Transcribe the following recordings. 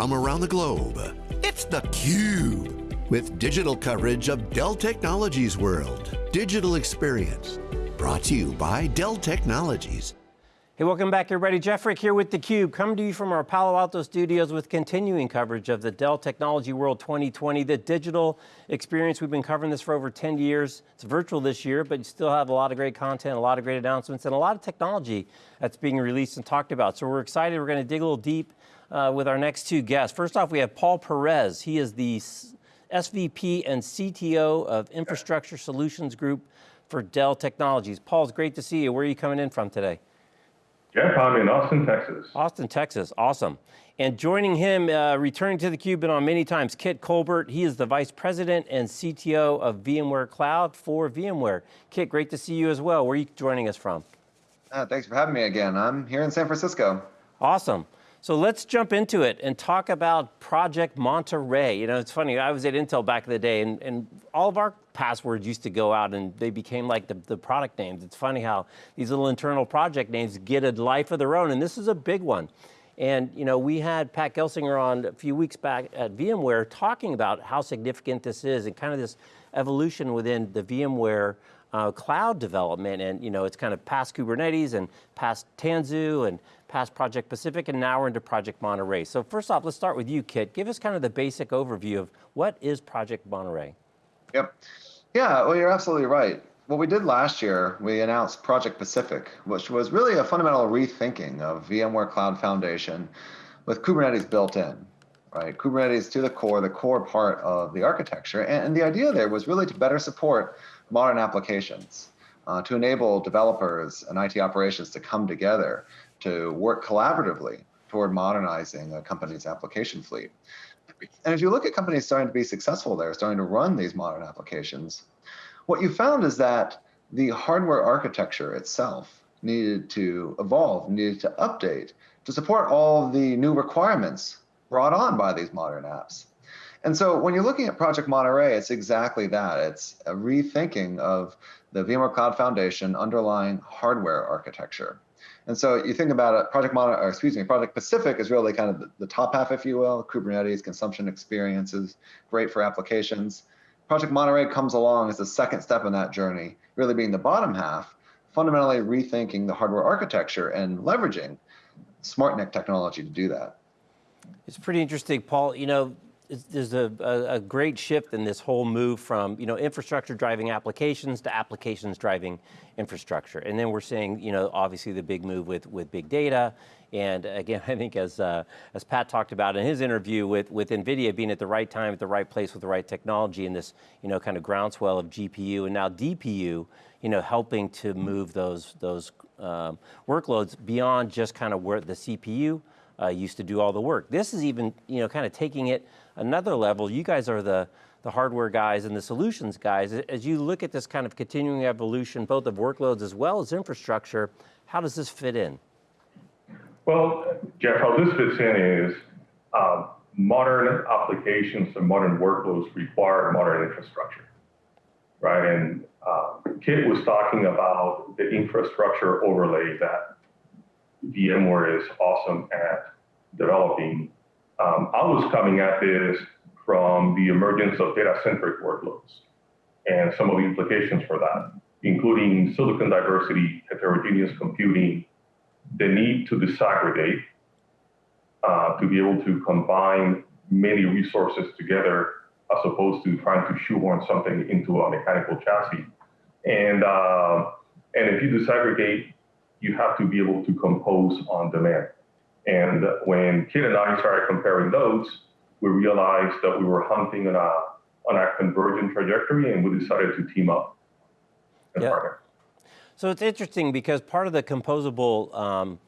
from around the globe. It's theCUBE, with digital coverage of Dell Technologies World. Digital Experience, brought to you by Dell Technologies. Hey, welcome back everybody. Jeff Frick here with theCUBE, coming to you from our Palo Alto studios with continuing coverage of the Dell Technology World 2020, the digital experience. We've been covering this for over 10 years. It's virtual this year, but you still have a lot of great content, a lot of great announcements, and a lot of technology that's being released and talked about. So we're excited, we're going to dig a little deep uh, with our next two guests. First off, we have Paul Perez. He is the SVP and CTO of Infrastructure Solutions Group for Dell Technologies. Paul, it's great to see you. Where are you coming in from today? Jeff, I'm in Austin, Texas. Austin, Texas, awesome. And joining him, uh, returning to theCUBE, been on many times, Kit Colbert. He is the Vice President and CTO of VMware Cloud for VMware. Kit, great to see you as well. Where are you joining us from? Uh, thanks for having me again. I'm here in San Francisco. Awesome. So let's jump into it and talk about Project Monterey. You know, it's funny, I was at Intel back in the day and, and all of our passwords used to go out and they became like the, the product names. It's funny how these little internal project names get a life of their own and this is a big one. And you know, we had Pat Gelsinger on a few weeks back at VMware talking about how significant this is and kind of this evolution within the VMware uh, cloud development. And you know, it's kind of past Kubernetes and past Tanzu and past Project Pacific, and now we're into Project Monterey. So first off, let's start with you, Kit. Give us kind of the basic overview of what is Project Monterey? Yep. Yeah, well, you're absolutely right. What we did last year, we announced Project Pacific, which was really a fundamental rethinking of VMware Cloud Foundation with Kubernetes built in, right? Kubernetes to the core, the core part of the architecture. And, the idea there was really to better support modern applications, uh, to enable developers and IT operations to come together to work collaboratively toward modernizing a company's application fleet. And as you look at companies starting to be successful there, starting to run these modern applications, what you found is that the hardware architecture itself needed to evolve, needed to update to support all the new requirements brought on by these modern apps. And so when you're looking at Project Monterey, it's exactly that. It's a rethinking of the VMware Cloud Foundation underlying hardware architecture. And so you think about it, Project Mono, or excuse me, Project Pacific is really kind of the, the top half, if you will, Kubernetes, consumption experiences, great for applications. Project Monterey comes along as the second step in that journey, really being the bottom half, fundamentally rethinking the hardware architecture and leveraging SmartNIC technology to do that. It's pretty interesting, Paul. You know, there's a, a, a, great shift in this whole move from you know infrastructure driving applications to applications driving infrastructure, and then we're seeing you know obviously the big move with with big data, and again I think as uh, as Pat talked about in his interview with with Nvidia being at the right time at the right place with the right technology in this you know kind of groundswell of GPU and now DPU, you know helping to move those those um, workloads beyond just kind of where the CPU uh, used to do all the work. This is even, you know, kind of taking it another level. You guys are the, the hardware guys and the solutions guys. As you look at this kind of continuing evolution, both of workloads as well as infrastructure, how does this fit in? Well, Jeff, how this fits in is uh, modern applications and modern workloads require modern infrastructure, right? And uh, Kit was talking about the infrastructure overlay that VMware is awesome at developing. Um, I was coming at this from the emergence of data-centric workloads and some of the implications for that, including silicon diversity, heterogeneous computing, the need to disaggregate, uh, to be able to combine many resources together as opposed to trying to shoehorn something into a mechanical chassis. And, uh, and if you disaggregate you have to be able to compose on demand. And when Kit and I started comparing those, we realized that we were hunting on a, on a convergent trajectory and we decided to team up and yeah. partner. So it's interesting because part of the composable um,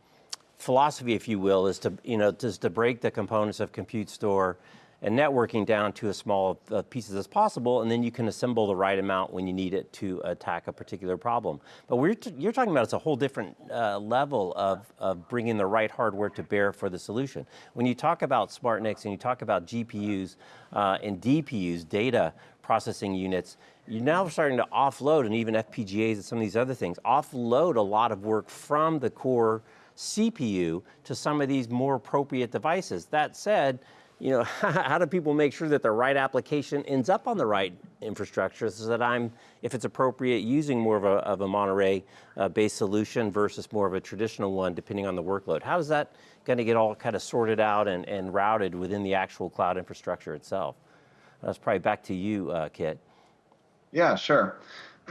philosophy, if you will, is to, you know, just to break the components of compute store and networking down to as small uh, pieces as possible, and then you can assemble the right amount when you need it to attack a particular problem. But we're you're talking about it's a whole different uh, level of, of bringing the right hardware to bear for the solution. When you talk about SmartNICs and you talk about GPUs uh, and DPUs, data processing units, you're now starting to offload, and even FPGAs and some of these other things, offload a lot of work from the core CPU to some of these more appropriate devices. That said, you know, how do people make sure that the right application ends up on the right infrastructure so that I'm, if it's appropriate, using more of a, of a Monterey uh, solution versus more of a traditional one, depending on the workload? How is that going to get all kind of sorted out and, and routed within the actual cloud infrastructure itself? That's probably back to you, uh, Kit. Yeah, sure.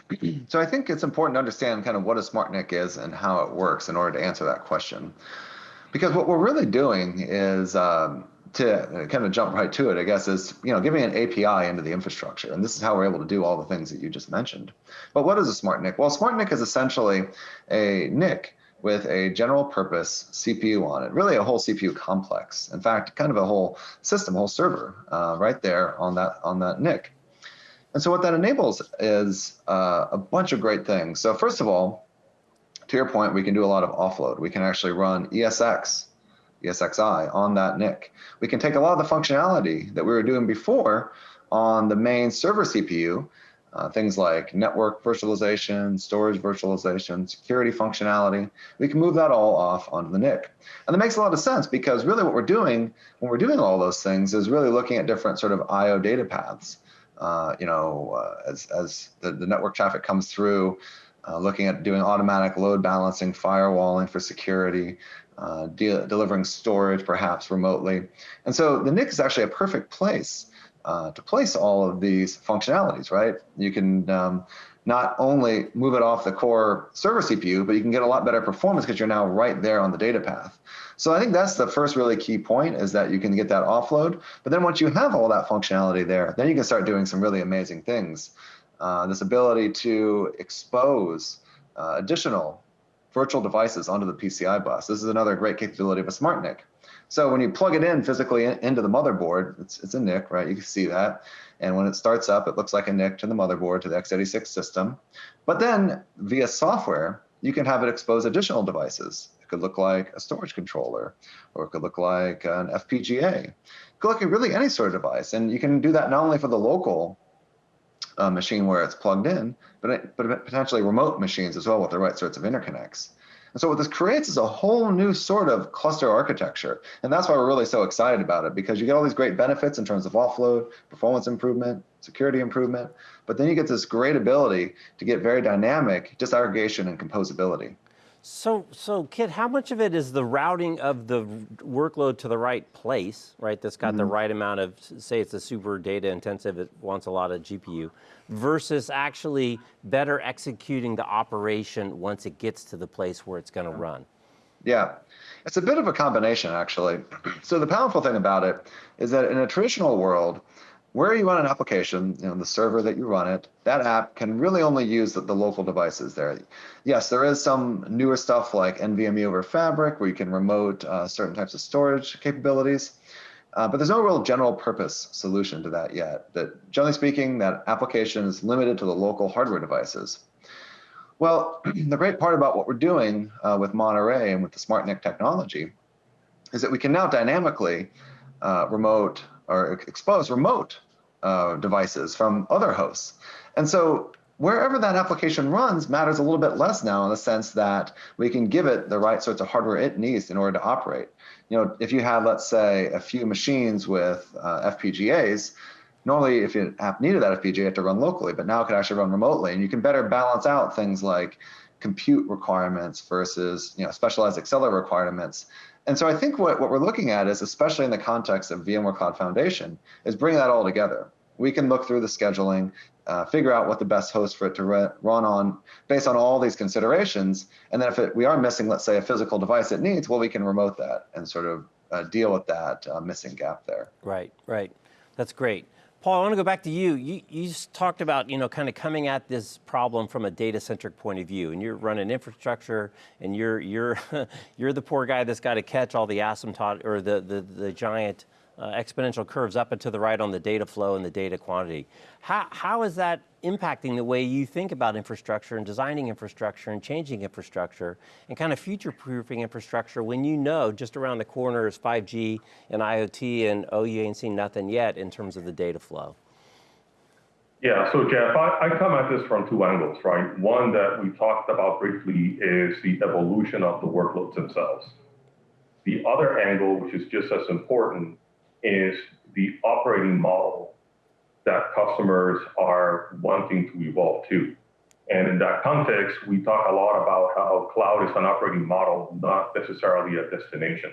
so I think it's important to understand kind of what a SmartNIC is and how it works in order to answer that question. Because what we're really doing is um, to kind of jump right to it, I guess, is you know giving an API into the infrastructure, and this is how we're able to do all the things that you just mentioned. But what is a smart NIC? Well, smart NIC is essentially a NIC with a general purpose CPU on it, really a whole CPU complex. In fact, kind of a whole system, whole server, uh, right there on that on that NIC. And so what that enables is uh, a bunch of great things. So first of all, to your point, we can do a lot of offload. We can actually run ESX, ESXi on that NIC. We can take a lot of the functionality that we were doing before on the main server CPU, uh, things like network virtualization, storage virtualization, security functionality. We can move that all off onto the NIC. And that makes a lot of sense because really what we're doing when we're doing all those things is really looking at different sort of IO data paths. Uh, you know, uh, as, as the, the network traffic comes through, uh, looking at doing automatic load balancing, firewalling for security, uh, de delivering storage perhaps remotely. And so the NIC is actually a perfect place uh, to place all of these functionalities, right? You can um, not only move it off the core server CPU, but you can get a lot better performance because you're now right there on the data path. So I think that's the first really key point is that you can get that offload. But then once you have all that functionality there, then you can start doing some really amazing things. Uh, this ability to expose uh, additional virtual devices onto the PCI bus. This is another great capability of a SmartNIC. So when you plug it in physically in, into the motherboard, it's, it's a NIC, right? You can see that. And when it starts up, it looks like a NIC to the motherboard, to the x86 system. But then via software, you can have it expose additional devices It could look like a storage controller, or it could look like an FPGA. It could look like really any sort of device. And you can do that not only for the local uh, machine where it's plugged in, but, but potentially remote machines as well with the right sorts of interconnects. And so what this creates is a whole new sort of cluster architecture. And that's why we're really so excited about it because you get all these great benefits in terms of offload, performance improvement, security improvement, but then you get this great ability to get very dynamic disaggregation and composability. So, so Kit, how much of it is the routing of the workload to the right place, right? That's got mm -hmm. the mm-hmm. right amount of, say it's a super data intensive, it wants a lot of GPU, versus actually better executing the operation once it gets to the place where it's going to run? Yeah, it's a bit of a combination actually. So the powerful thing about it is that in a traditional world, where you run an application, you know, the server that you run it, that app can really only use the, the, local devices there. Yes, there is some newer stuff like NVMe over Fabric where you can remote uh, certain types of storage capabilities, uh, but there's no real general purpose solution to that yet. That generally speaking, that application is limited to the local hardware devices. Well, the great part about what we're doing uh, with Monterey and with the SmartNIC technology is that we can now dynamically uh, remote or expose remote uh, devices from other hosts. And so wherever that application runs matters a little bit less now in the sense that we can give it the right sorts of hardware it needs in order to operate. You know, if you had, let's say, a few machines with uh, FPGAs, normally if your app needed that FPGA, you have to run locally, but now it could actually run remotely. And you can better balance out things like compute requirements versus you know specialized accelerator requirements and so I think what, what we're looking at is, especially in the context of VMware Cloud Foundation, is bring that all together. We can look through the scheduling, uh, figure out what the best host for it to run on based on all these considerations. And then if it, we are missing, let's say, a physical device it needs, well, we can remote that and sort of uh, deal with that uh, missing gap there. Right, right. That's great. Paul, I want to go back to you. You, you talked about, you know, kind of coming at this problem from a data-centric point of view, and you're running infrastructure, and you're you're you're the poor guy that's got to catch all the asymptote or the the, the giant uh, exponential curves up and to the right on the data flow and the data quantity. How, how is that impacting the way you think about infrastructure and designing infrastructure and changing infrastructure and kind of future-proofing infrastructure when you know just around the corner is 5G and IoT and oh, you ain't seen nothing yet in terms of the data flow? Yeah, so Jeff, I, I come at this from two angles, right? One that we talked about briefly is the evolution of the workloads themselves. The other angle, which is just as important, is the operating model that customers are wanting to evolve to. And in that context, we talk a lot about how cloud is an operating model, not necessarily a destination,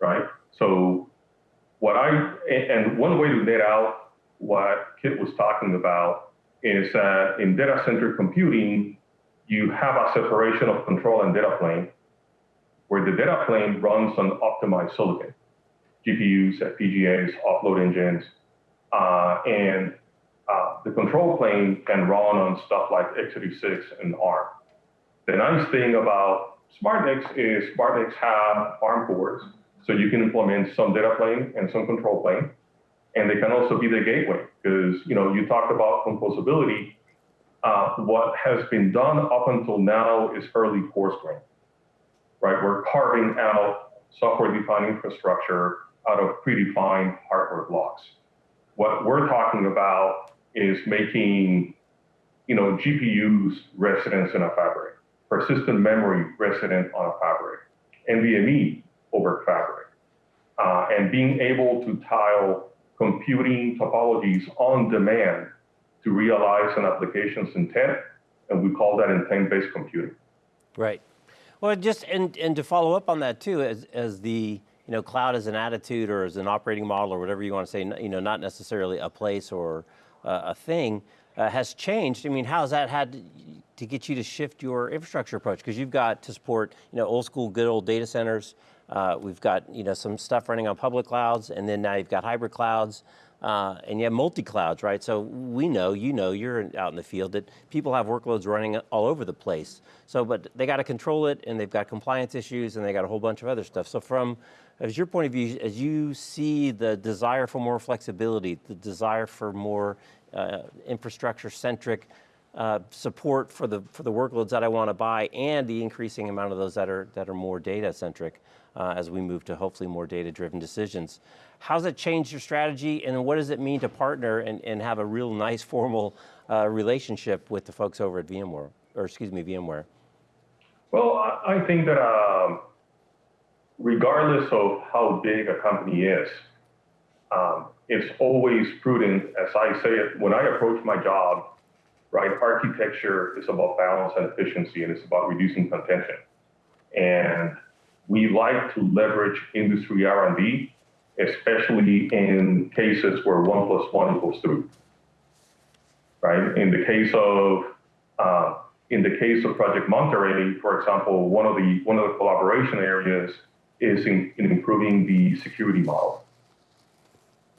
right? So what I, and one way to net out what Kit was talking about is that in data center computing, you have a separation of control and data plane, where the data plane runs on optimized silicon, GPUs, FPGAs, offload engines, uh, and uh, the control plane can run on stuff like x86 and ARM. The nice thing about SmartNICs is SmartNICs have ARM cores, so you can implement some data plane and some control plane and they can also be the gateway because you know you talked about composability. Uh, what has been done up until now is fairly coarse grained, right? We're carving out software-defined infrastructure out of predefined hardware blocks. What we're talking about is making, you know, GPUs residents in a fabric, persistent memory resident on a fabric, NVMe over fabric, uh, and being able to tile computing topologies on demand to realize an application's intent, and we call that intent-based computing. Right. Well, just, and, and to follow up on that too, as, as the, you know, cloud as an attitude or as an operating model or whatever you want to say, you know, not necessarily a place or uh, a thing, uh, has changed. I mean, how's that had to, get you to shift your infrastructure approach? Because you've got to support, you know, old school, good old data centers, uh, we've got you know some stuff running on public clouds, and then now you've got hybrid clouds, uh, and you have multi-clouds, right? So we know, you know, you're out in the field that people have workloads running all over the place. So, but they got to control it, and they've got compliance issues, and they got a whole bunch of other stuff. So from, as your point of view, as you see the desire for more flexibility, the desire for more uh, infrastructure-centric uh, support for the for the workloads that I want to buy, and the increasing amount of those that are that are more data centric uh, as we move to hopefully more data-driven decisions. How's it changed your strategy and what does it mean to partner and, and have a real nice formal uh, relationship with the folks over at VMware, or excuse me, VMware? Well, I think that um, regardless of how big a company is, um, it's always prudent, as I say it, when I approach my job, right, architecture is about balance and efficiency, and it's about reducing contention. And we like to leverage industry R&D, especially in cases where one plus one equals three. Right? In the case of uh, in the case of Project Monterey, for example, one of the one of the collaboration areas is in, in improving the security model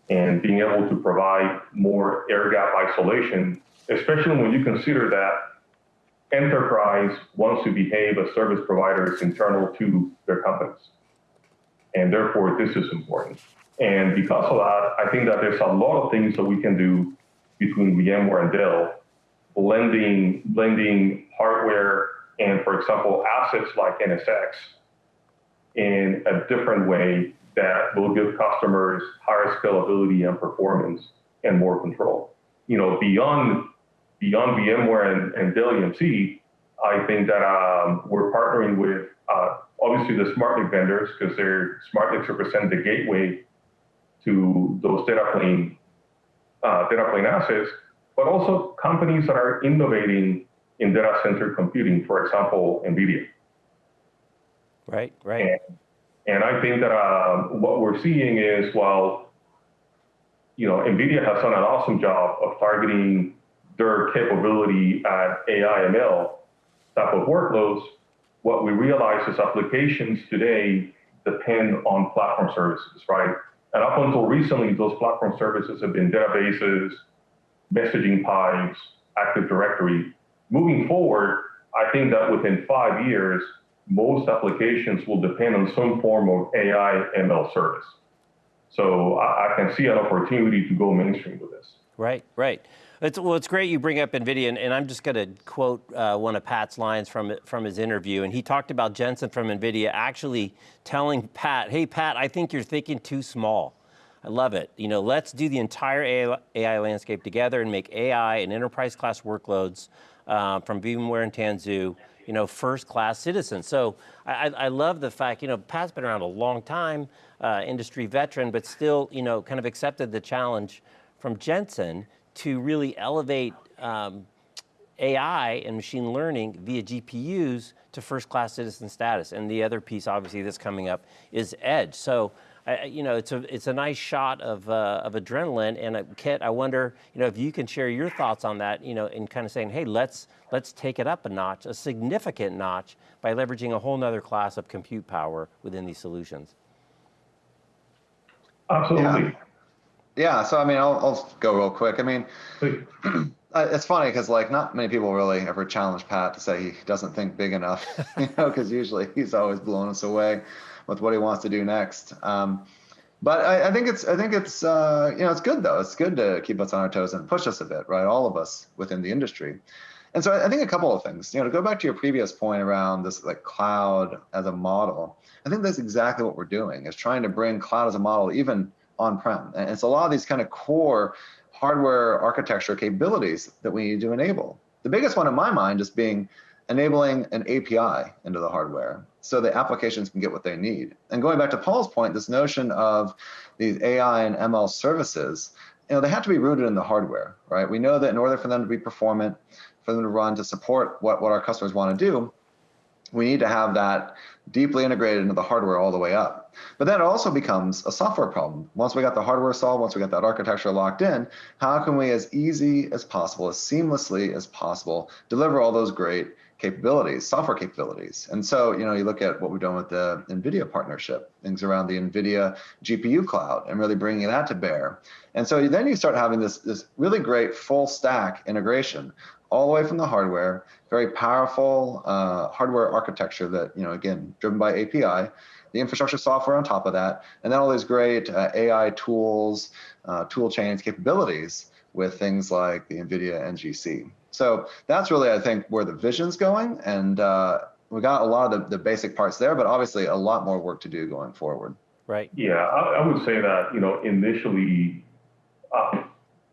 and being able to provide more air gap isolation, especially when you consider that enterprise wants to behave as service providers internal to their companies. And therefore, this is important. And because of that, I think that there's a lot of things that we can do between VMware and Dell, blending, blending hardware and, for example, assets like NSX in a different way that will give customers higher scalability and performance and more control. You know, beyond beyond VMware and, and Dell EMC, I think that um, we're partnering with uh, obviously the SmartNIC vendors because their SmartNICs represent the gateway to those data plane uh, data plane assets, but also companies that are innovating in data center computing, for example, NVIDIA. Right, right. And, and I think that uh, what we're seeing is while you know NVIDIA has done an awesome job of targeting their capability at AI ML type of workloads, what we realize is applications today depend on platform services, right? And up until recently, those platform services have been databases, messaging pipes, Active Directory. Moving forward, I think that within five years, most applications will depend on some form of AI ML service. So I, I can see an opportunity to go mainstream with this. Right, right. It's, well, it's great you bring up NVIDIA, and, and I'm just going to quote uh, one of Pat's lines from, from his interview, and he talked about Jensen from NVIDIA actually telling Pat, hey, Pat, I think you're thinking too small. I love it. You know, let's do the entire AI, AI landscape together and make AI and enterprise class workloads uh, from VMware and Tanzu, you know, first class citizens. So I, I, love the fact, you know, Pat's been around a long time, uh, industry veteran, but still, you know, kind of accepted the challenge from Jensen to really elevate um, AI and machine learning via GPUs to first-class citizen status. And the other piece, obviously, that's coming up is edge. So, uh, you know, it's a it's a nice shot of uh, of adrenaline. And uh, Kit, I wonder, you know, if you can share your thoughts on that, you know, in kind of saying, hey, let's let's take it up a notch, a significant notch, by leveraging a whole nother class of compute power within these solutions. Absolutely. Yeah. Yeah, so I mean, I'll, I'll go real quick. I mean, it's funny because like not many people really ever challenge Pat to say he doesn't think big enough, you know, because usually he's always blowing us away with what he wants to do next. Um, but I, I, think it's I think it's uh, you know it's good though. It's good to keep us on our toes and push us a bit, right? All of us within the industry. And so I think a couple of things. You know, to go back to your previous point around this like cloud as a model, I think that's exactly what we're doing is trying to bring cloud as a model even on-prem. And it's a lot of these kind of core hardware architecture capabilities that we need to enable. The biggest one in my mind is being enabling an API into the hardware so the applications can get what they need. And going back to Paul's point, this notion of these AI and ML services, you know, they have to be rooted in the hardware, right? We know that in order for them to be performant, for them to run, to support what, what our customers want to do, we need to have that deeply integrated into the hardware all the way up. But then it also becomes a software problem. Once we got the hardware solved, once we got that architecture locked in, how can we as easy as possible, as seamlessly as possible, deliver all those great capabilities, software capabilities. And so, you know, you look at what we've done with the NVIDIA partnership, things around the NVIDIA GPU cloud and really bringing that to bear. And so then you start having this, this really great full stack integration all the way from the hardware, very powerful uh, hardware architecture that, you know, again, driven by API, the infrastructure software on top of that, and then all these great uh, AI tools, uh, tool chains, capabilities with things like the NVIDIA NGC. So that's really, I think, where the vision's going. And uh, we got a lot of the, the basic parts there, but obviously a lot more work to do going forward. Right. Yeah, I, I would say that, you know, initially, uh,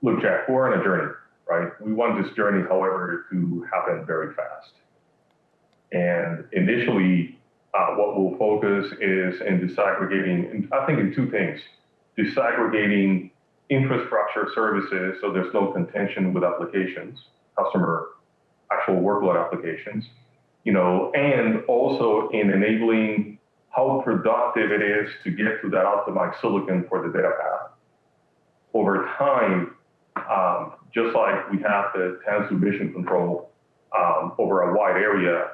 look, Jack, we're on a journey right? We want this journey, however, to happen very fast. And initially, uh, what we'll focus is in disaggregating, I think in two things, disaggregating infrastructure services so there's no contention with applications, customer actual workload applications, you know, and also in enabling how productive it is to get to that optimized silicon for the data path. Over time, um, just like we have the Tanzu mission control um, over a wide area,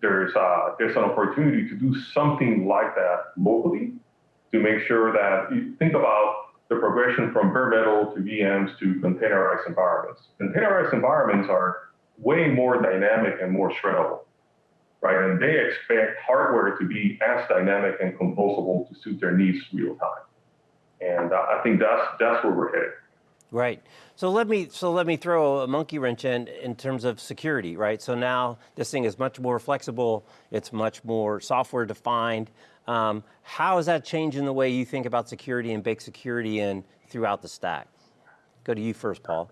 there's uh, there's an opportunity to do something like that locally to make sure that you think about the progression from bare metal to VMs to containerized environments. Containerized environments are way more dynamic and more shreddable, right? And they expect hardware to be as dynamic and composable to suit their needs real time. And uh, I think that's that's where we're headed. Right. So let me so let me throw a monkey wrench in in terms of security, right? So now this thing is much more flexible. It's much more software defined. Um, how is that changing the way you think about security and bake security in throughout the stack? Go to you first, Paul.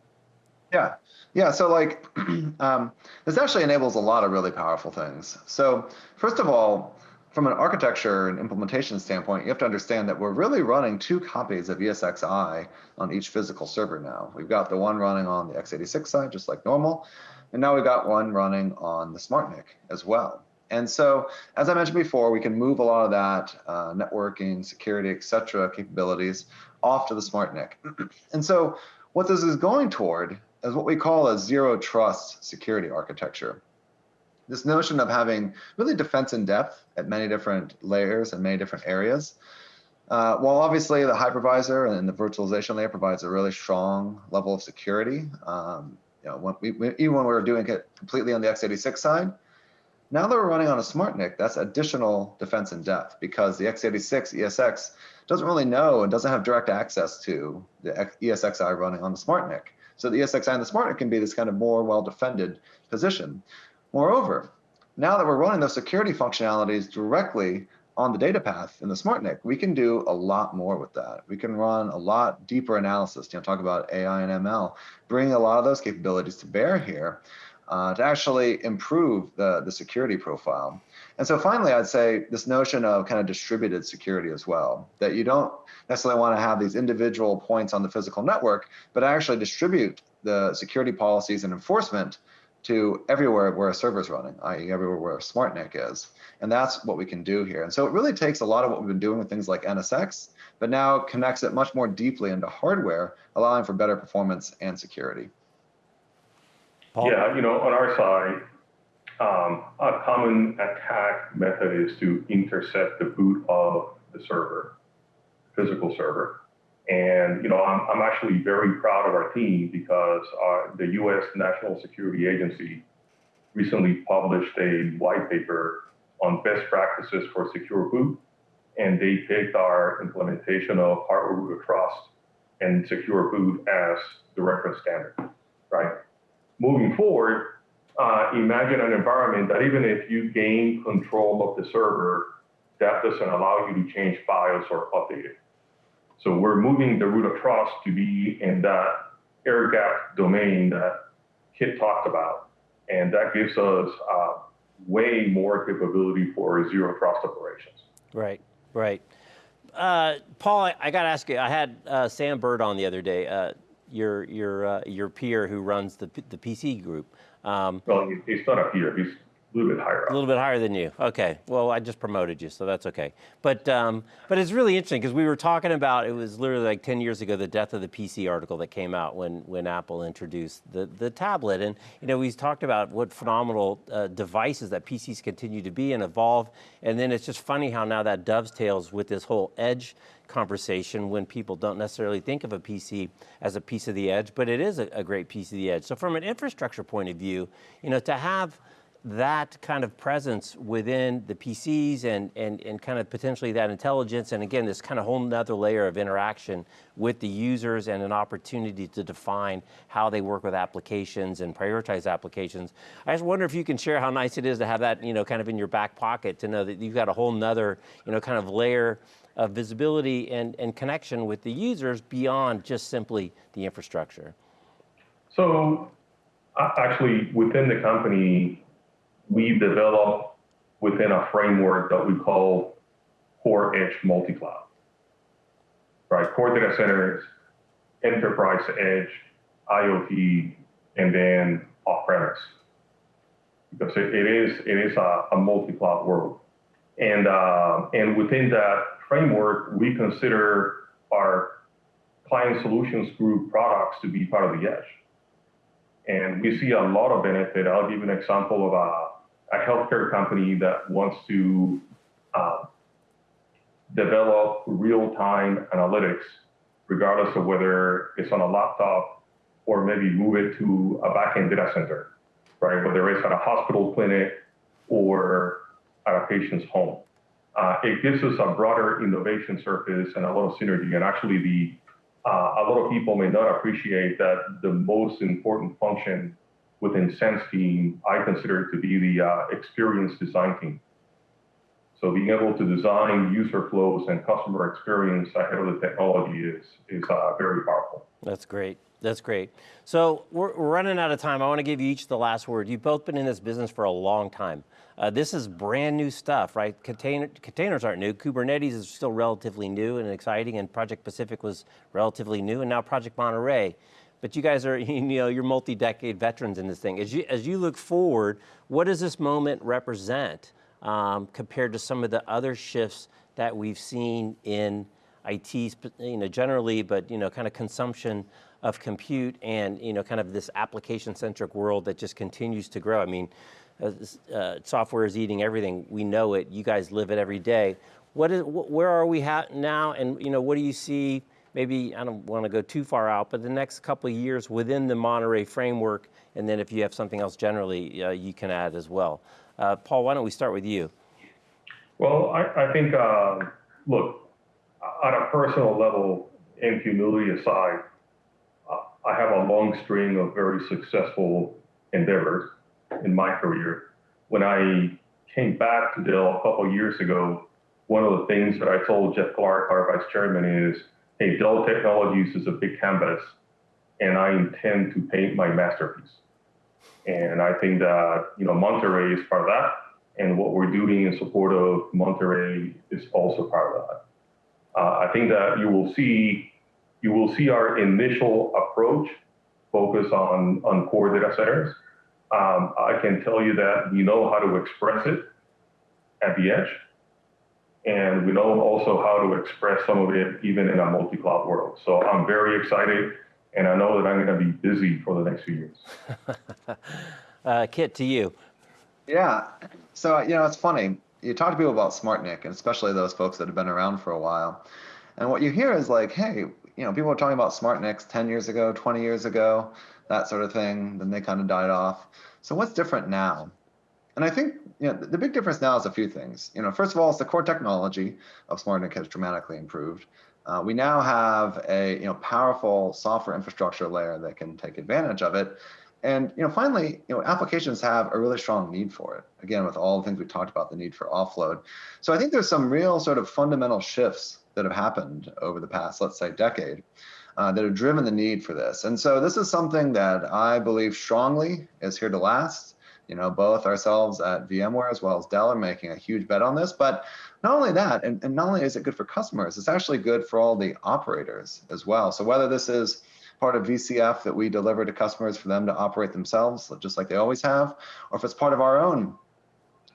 Yeah, yeah. So like, um, this actually enables a lot of really powerful things. So first of all, from an architecture and implementation standpoint, you have to understand that we're really running two copies of ESXi on each physical server now. We've got the one running on the x86 side, just like normal, and now we've got one running on the SmartNIC as well. And so, as I mentioned before, we can move a lot of that uh, networking, security, et cetera, capabilities off to the smart NIC. and so, what this is going toward is what we call a zero trust security architecture this notion of having really defense in depth at many different layers and many different areas. Uh, while obviously the hypervisor and the virtualization layer provides a really strong level of security, um, you know, when we, we, even when we were doing it completely on the x86 side, now that we're running on a SmartNIC, that's additional defense in depth because the x86 ESX doesn't really know and doesn't have direct access to the ESXi running on the SmartNIC. So the ESXi and the SmartNIC can be this kind of more well-defended position. Moreover, now that we're running those security functionalities directly on the data path in the SmartNIC, we can do a lot more with that. We can run a lot deeper analysis, you know, talk about AI and ML, bring a lot of those capabilities to bear here uh, to actually improve the, the security profile. And so finally, I'd say this notion of kind of distributed security as well, that you don't necessarily want to have these individual points on the physical network, but actually distribute the security policies and enforcement to everywhere where a server is running, i.e. everywhere where a SmartNIC is. And that's what we can do here. And so it really takes a lot of what we've been doing with things like NSX, but now connects it much more deeply into hardware, allowing for better performance and security. Paul? Yeah, you know, on our side, um, a common attack method is to intercept the boot of the server, physical server. And you know, I'm, I'm actually very proud of our team because our, the U.S. National Security Agency recently published a white paper on best practices for secure boot, and they picked our implementation of hardware root of trust and secure boot as the reference standard, right? Moving forward, uh, imagine an environment that even if you gain control of the server, that doesn't allow you to change files or update it. So we're moving the root of trust to be in that air gap domain that Kit talked about. And that gives us uh, way more capability for zero trust operations. Right, right. Uh, Paul, I, I got to ask you, I had uh, Sam Burd on the other day, uh, your, your, uh, your peer who runs the, the PC group. Um, well, he's not up here. He's a little bit higher up. A little bit higher than you. Okay. Well, I just promoted you, so that's okay. But um, but it's really interesting because we were talking about it was literally like 10 years ago the death of the PC article that came out when when Apple introduced the the tablet, and you know we talked about what phenomenal uh, devices that PCs continue to be and evolve, and then it's just funny how now that dovetails with this whole edge conversation when people don't necessarily think of a PC as a piece of the edge, but it is a, a great piece of the edge. So from an infrastructure point of view, you know, to have that kind of presence within the PCs and, and, and kind of potentially that intelligence and again this kind of whole nother layer of interaction with the users and an opportunity to define how they work with applications and prioritize applications. I just wonder if you can share how nice it is to have that you know kind of in your back pocket to know that you've got a whole nother you know kind of layer of visibility and, and connection with the users beyond just simply the infrastructure. So actually within the company we developed within a framework that we call core edge multi-cloud. Right, core data centers, enterprise edge, IoT, and then off-premise. Because it, it is it is a, a multi-cloud world, and uh, and within that framework, we consider our client solutions group products to be part of the edge. And we see a lot of benefit. I'll give you an example of a a healthcare company that wants to uh, develop real-time analytics, regardless of whether it's on a laptop or maybe move it to a back-end data center, right? Whether it's at a hospital clinic or at a patient's home. Uh, it gives us a broader innovation surface and a lot of synergy. And actually, the uh, a lot of people may not appreciate that the most important function within Sense team, I consider it to be the uh, experience design team. So being able to design user flows and customer experience ahead of the technology is, is uh, very powerful. That's great. That's great. So we're, we're, running out of time. I want to give you each the last word. You've both been in this business for a long time. Uh, this is brand new stuff, right? Container, containers aren't new. Kubernetes is still relatively new and exciting, and Project Pacific was relatively new, and now Project Monterey but you guys are, you know, you're multi-decade veterans in this thing. As you, as you look forward, what does this moment represent um, compared to some of the other shifts that we've seen in IT, you know, generally, but, you know, kind of consumption of compute and, you know, kind of this application-centric world that just continues to grow. I mean, uh, uh, software is eating everything. We know it. You guys live it every day. What is, wh where are we now? And, you know, what do you see maybe, I don't want to go too far out, but the next couple of years within the Monterey framework, and then if you have something else generally, uh, you can add as well. Uh, Paul, why don't we start with you? Well, I, I think, uh, look, on a personal level, and humility aside, I have a long string of very successful endeavors in my career. When I came back to Dell a couple years ago, one of the things that I told Jeff Clarke, our vice chairman, is, Dell Technologies is a big canvas, and I intend to paint my masterpiece. And I think that you know Monterey is part of that, and what we're doing in support of Monterey is also part of that. Uh, I think that you will see you will see our initial approach focus on on core data centers. Um, I can tell you that we know how to express it at the edge, and we know also how to express some of it even in a multi-cloud world. So I'm very excited, and I know that I'm going to be busy for the next few years. Uh, Kit, to you. Yeah. So, you know, it's funny. You talk to people about SmartNIC, and especially those folks that have been around for a while. And what you hear is like, hey, you know, people were talking about SmartNICs 10 years ago, 20 years ago, that sort of thing. Then they kind of died off. So what's different now? And I think you know, the big difference now is a few things. You know, first of all, it's the core technology of SmartNIC has dramatically improved. Uh, we now have a you know powerful software infrastructure layer that can take advantage of it. And you know, finally, you know, applications have a really strong need for it. Again, with all the things we talked about, the need for offload. So I think there's some real sort of fundamental shifts that have happened over the past, let's say, decade, uh, that have driven the need for this. And so this is something that I believe strongly is here to last. You know, both ourselves at VMware as well as Dell are making a huge bet on this. But not only that, and, and not only is it good for customers, it's actually good for all the operators as well. So whether this is part of VCF that we deliver to customers for them to operate themselves, just like they always have, or if it's part of our own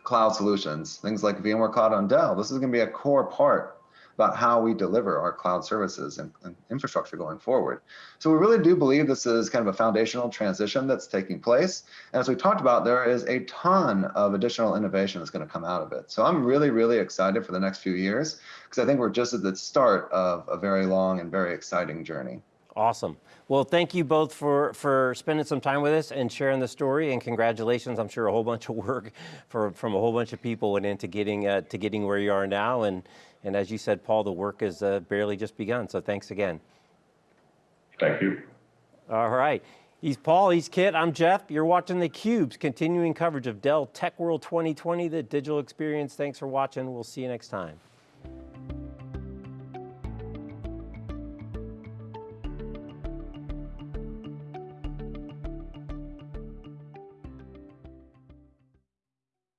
cloud solutions, things like VMware Cloud on Dell, this is going to be a core part about how we deliver our cloud services and, and, infrastructure going forward. So we really do believe this is kind of a foundational transition that's taking place. And as we talked about, there is a ton of additional innovation that's going to come out of it. So I'm really, really excited for the next few years because I think we're just at the start of a very long and very exciting journey. Awesome. Well, thank you both for, for spending some time with us and sharing the story. And congratulations! I'm sure a whole bunch of work for, from a whole bunch of people went into getting uh, to getting where you are now. And and as you said, Paul, the work has uh, barely just begun. So thanks again. Thank you. All right. He's Paul. He's Kit. I'm Jeff. You're watching the Cube's continuing coverage of Dell Tech World 2020, the digital experience. Thanks for watching. We'll see you next time.